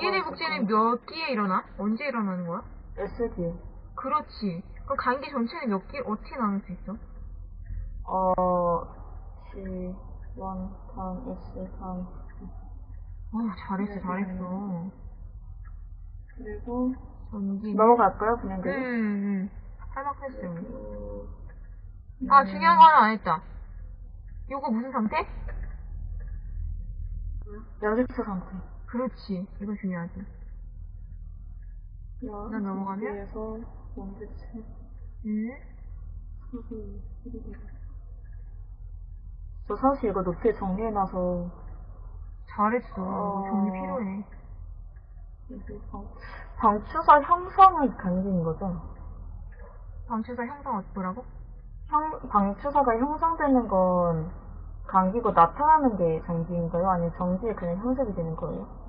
DNA 복제는 몇 기에 일어나? 언제 일어나는 거야? SD. 그렇지. 그럼 간기 전체는 몇 기, 어떻게 나눌 수 있어? 어, G, 1, 다음 S, 다음. 어, 잘했어, 잘했어. 그리고, 전기. 넘어갈까요, 그냥 음, 그리고? 음. 할만했어. 그리고, 아, 중요한 거 하나 안 했다. 요거 무슨 상태? 연습소 상태. 그렇지. 이거 중요하지. 야, 난 넘어가면? 에서 원대체, 음. 수술, 저 사실 이거 높게 정리해놔서, 잘했어. 어. 정리 필요해. 방, 방추사 형상의 간기인 거죠? 방추사 형상 어떠라고? 형, 방추사가 형성되는 건 감기고 나타나는 게 장기인가요? 아니면 정기에 그냥 형성이 되는 거예요?